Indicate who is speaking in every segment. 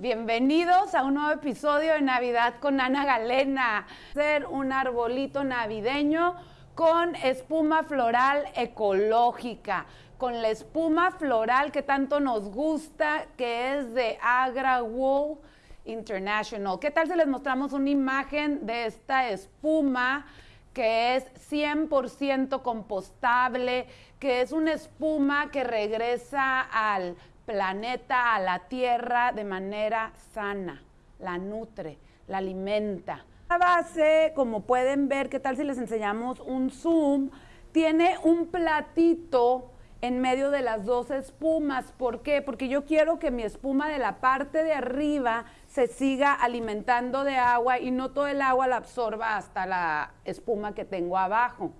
Speaker 1: Bienvenidos a un nuevo episodio de Navidad con Ana Galena. Ser un arbolito navideño con espuma floral ecológica, con la espuma floral que tanto nos gusta, que es de Agra Wool International. ¿Qué tal si les mostramos una imagen de esta espuma? que es 100% compostable, que es una espuma que regresa al planeta, a la tierra de manera sana, la nutre, la alimenta. La base, como pueden ver, ¿qué tal si les enseñamos un zoom? Tiene un platito en medio de las dos espumas. ¿Por qué? Porque yo quiero que mi espuma de la parte de arriba se siga alimentando de agua y no todo el agua la absorba hasta la espuma que tengo abajo.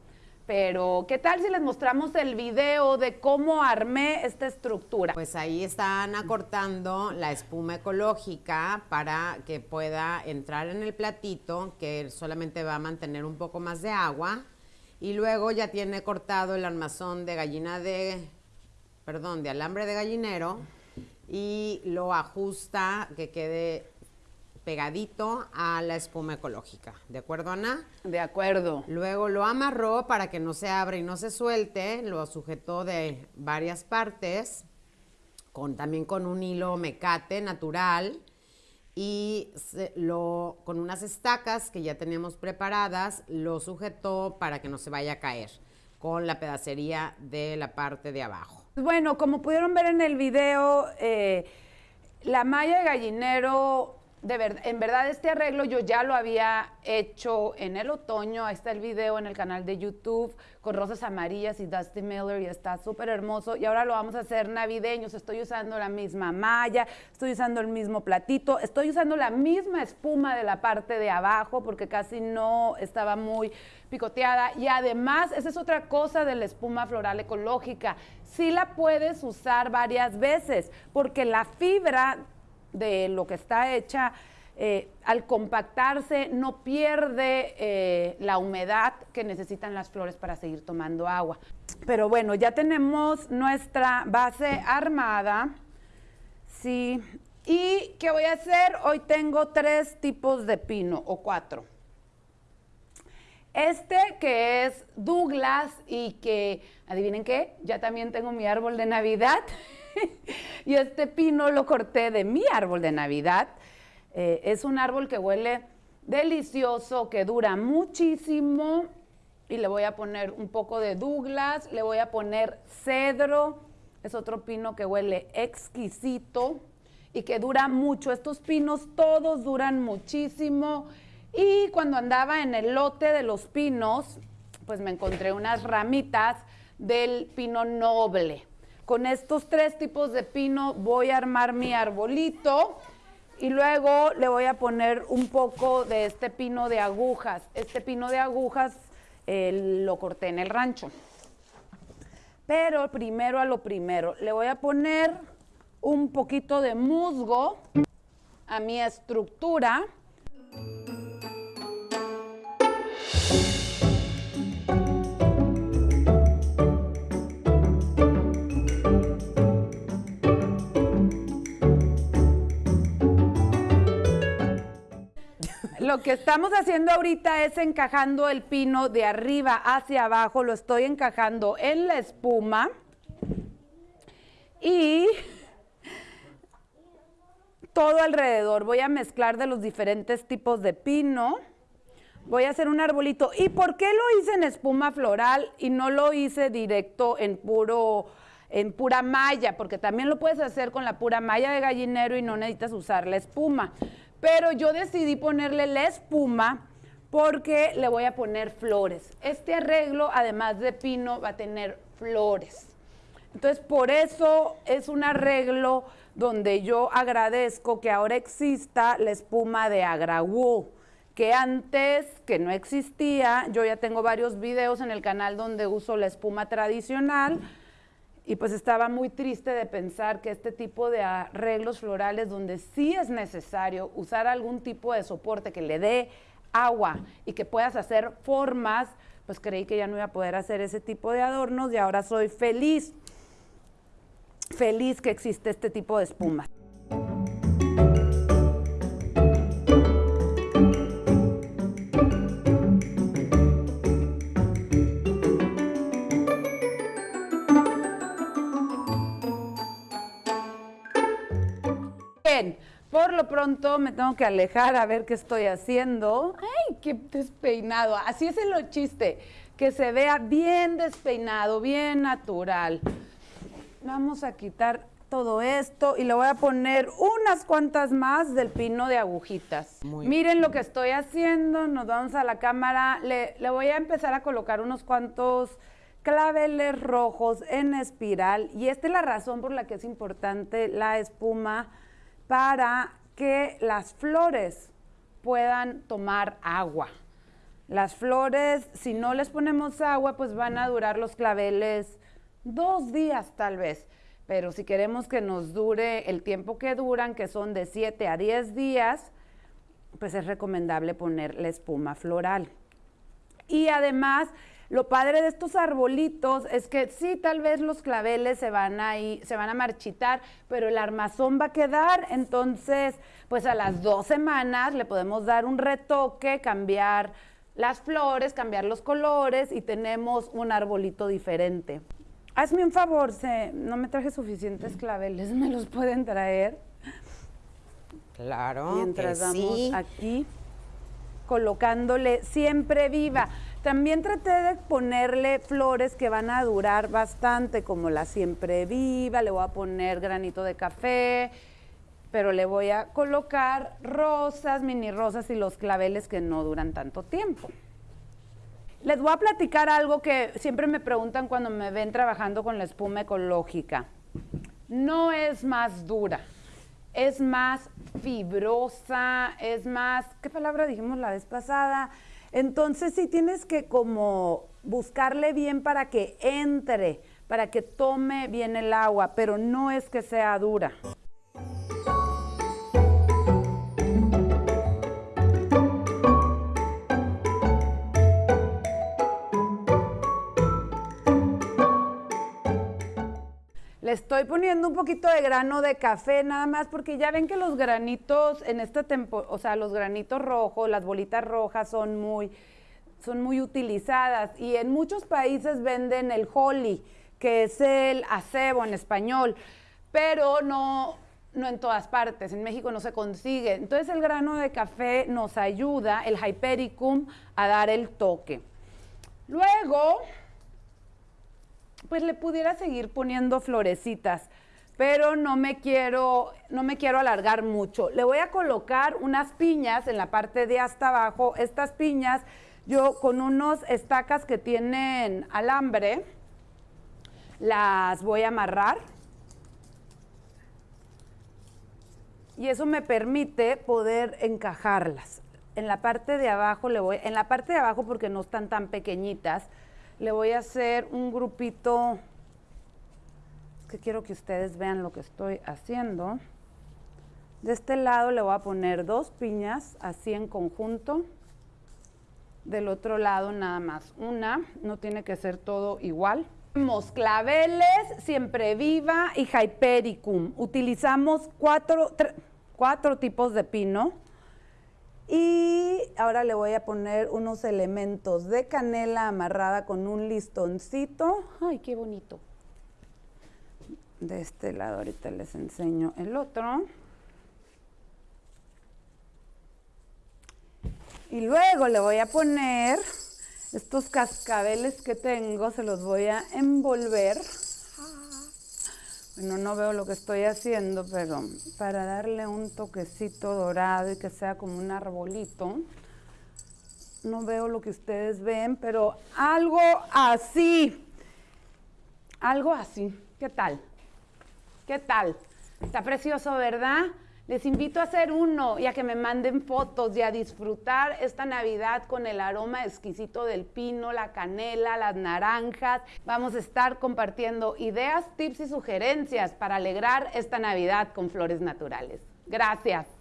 Speaker 1: Pero, ¿qué tal si les mostramos el video de cómo armé esta estructura?
Speaker 2: Pues ahí están acortando la espuma ecológica para que pueda entrar en el platito, que solamente va a mantener un poco más de agua. Y luego ya tiene cortado el armazón de gallina de, perdón, de alambre de gallinero y lo ajusta que quede pegadito a la espuma ecológica. ¿De acuerdo, Ana?
Speaker 1: De acuerdo.
Speaker 2: Luego lo amarró para que no se abra y no se suelte, lo sujetó de varias partes, con, también con un hilo mecate natural y lo, con unas estacas que ya teníamos preparadas, lo sujetó para que no se vaya a caer con la pedacería de la parte de abajo.
Speaker 1: Bueno, como pudieron ver en el video, eh, la malla de gallinero en verdad este arreglo yo ya lo había hecho en el otoño, ahí está el video en el canal de YouTube con rosas amarillas y Dusty Miller y está súper hermoso. Y ahora lo vamos a hacer navideños, estoy usando la misma malla, estoy usando el mismo platito, estoy usando la misma espuma de la parte de abajo porque casi no estaba muy picoteada. Y además esa es otra cosa de la espuma floral ecológica, sí la puedes usar varias veces porque la fibra de lo que está hecha, eh, al compactarse no pierde eh, la humedad que necesitan las flores para seguir tomando agua. Pero bueno, ya tenemos nuestra base armada. Sí. ¿Y qué voy a hacer? Hoy tengo tres tipos de pino o cuatro. Este que es Douglas y que, adivinen qué, ya también tengo mi árbol de Navidad. y este pino lo corté de mi árbol de Navidad. Eh, es un árbol que huele delicioso, que dura muchísimo. Y le voy a poner un poco de Douglas, le voy a poner cedro. Es otro pino que huele exquisito y que dura mucho. Estos pinos todos duran muchísimo. Y cuando andaba en el lote de los pinos, pues me encontré unas ramitas del pino noble. Con estos tres tipos de pino voy a armar mi arbolito y luego le voy a poner un poco de este pino de agujas. Este pino de agujas eh, lo corté en el rancho. Pero primero a lo primero, le voy a poner un poquito de musgo a mi estructura. Lo que estamos haciendo ahorita es encajando el pino de arriba hacia abajo, lo estoy encajando en la espuma y todo alrededor. Voy a mezclar de los diferentes tipos de pino. Voy a hacer un arbolito. ¿Y por qué lo hice en espuma floral y no lo hice directo en puro en pura malla? Porque también lo puedes hacer con la pura malla de gallinero y no necesitas usar la espuma. Pero yo decidí ponerle la espuma porque le voy a poner flores. Este arreglo, además de pino, va a tener flores. Entonces, por eso es un arreglo donde yo agradezco que ahora exista la espuma de Agrawool, que antes, que no existía, yo ya tengo varios videos en el canal donde uso la espuma tradicional, y pues estaba muy triste de pensar que este tipo de arreglos florales donde sí es necesario usar algún tipo de soporte que le dé agua y que puedas hacer formas, pues creí que ya no iba a poder hacer ese tipo de adornos y ahora soy feliz, feliz que existe este tipo de espuma. Bien, por lo pronto me tengo que alejar a ver qué estoy haciendo. ¡Ay, qué despeinado! Así es el chiste, que se vea bien despeinado, bien natural. Vamos a quitar todo esto y le voy a poner unas cuantas más del pino de agujitas. Miren lo que estoy haciendo, nos vamos a la cámara, le, le voy a empezar a colocar unos cuantos claveles rojos en espiral y esta es la razón por la que es importante la espuma para que las flores puedan tomar agua. Las flores, si no les ponemos agua, pues van a durar los claveles dos días tal vez. Pero si queremos que nos dure el tiempo que duran, que son de 7 a 10 días, pues es recomendable poner la espuma floral. Y además, lo padre de estos arbolitos es que sí, tal vez los claveles se van a se van a marchitar, pero el armazón va a quedar. Entonces, pues a las dos semanas le podemos dar un retoque, cambiar las flores, cambiar los colores y tenemos un arbolito diferente. Hazme un favor, no me traje suficientes claveles, ¿me los pueden traer?
Speaker 2: Claro.
Speaker 1: Mientras vamos aquí colocándole siempre viva. También traté de ponerle flores que van a durar bastante, como la siempre viva, le voy a poner granito de café, pero le voy a colocar rosas, mini rosas y los claveles que no duran tanto tiempo. Les voy a platicar algo que siempre me preguntan cuando me ven trabajando con la espuma ecológica. No es más dura, es más fibrosa, es más, ¿qué palabra dijimos la vez pasada? Entonces sí tienes que como buscarle bien para que entre, para que tome bien el agua, pero no es que sea dura. Estoy poniendo un poquito de grano de café nada más porque ya ven que los granitos en esta temporada, o sea, los granitos rojos, las bolitas rojas son muy, son muy utilizadas y en muchos países venden el holly, que es el acebo en español, pero no, no en todas partes, en México no se consigue. Entonces el grano de café nos ayuda, el hypericum, a dar el toque. Luego, pues le pudiera seguir poniendo florecitas, pero no me quiero, no me quiero alargar mucho. Le voy a colocar unas piñas en la parte de hasta abajo. Estas piñas, yo con unos estacas que tienen alambre, las voy a amarrar. Y eso me permite poder encajarlas. En la parte de abajo le voy, en la parte de abajo porque no están tan pequeñitas, le voy a hacer un grupito, que quiero que ustedes vean lo que estoy haciendo. De este lado le voy a poner dos piñas, así en conjunto. Del otro lado nada más una, no tiene que ser todo igual. Tenemos claveles, siempre viva y hypericum. Utilizamos cuatro, cuatro tipos de pino. Y ahora le voy a poner unos elementos de canela amarrada con un listoncito. ¡Ay, qué bonito! De este lado ahorita les enseño el otro. Y luego le voy a poner estos cascabeles que tengo, se los voy a envolver bueno, no veo lo que estoy haciendo, pero para darle un toquecito dorado y que sea como un arbolito, no veo lo que ustedes ven, pero algo así, algo así. ¿Qué tal? ¿Qué tal? Está precioso, ¿verdad? Les invito a hacer uno y a que me manden fotos y a disfrutar esta Navidad con el aroma exquisito del pino, la canela, las naranjas. Vamos a estar compartiendo ideas, tips y sugerencias para alegrar esta Navidad con flores naturales. Gracias.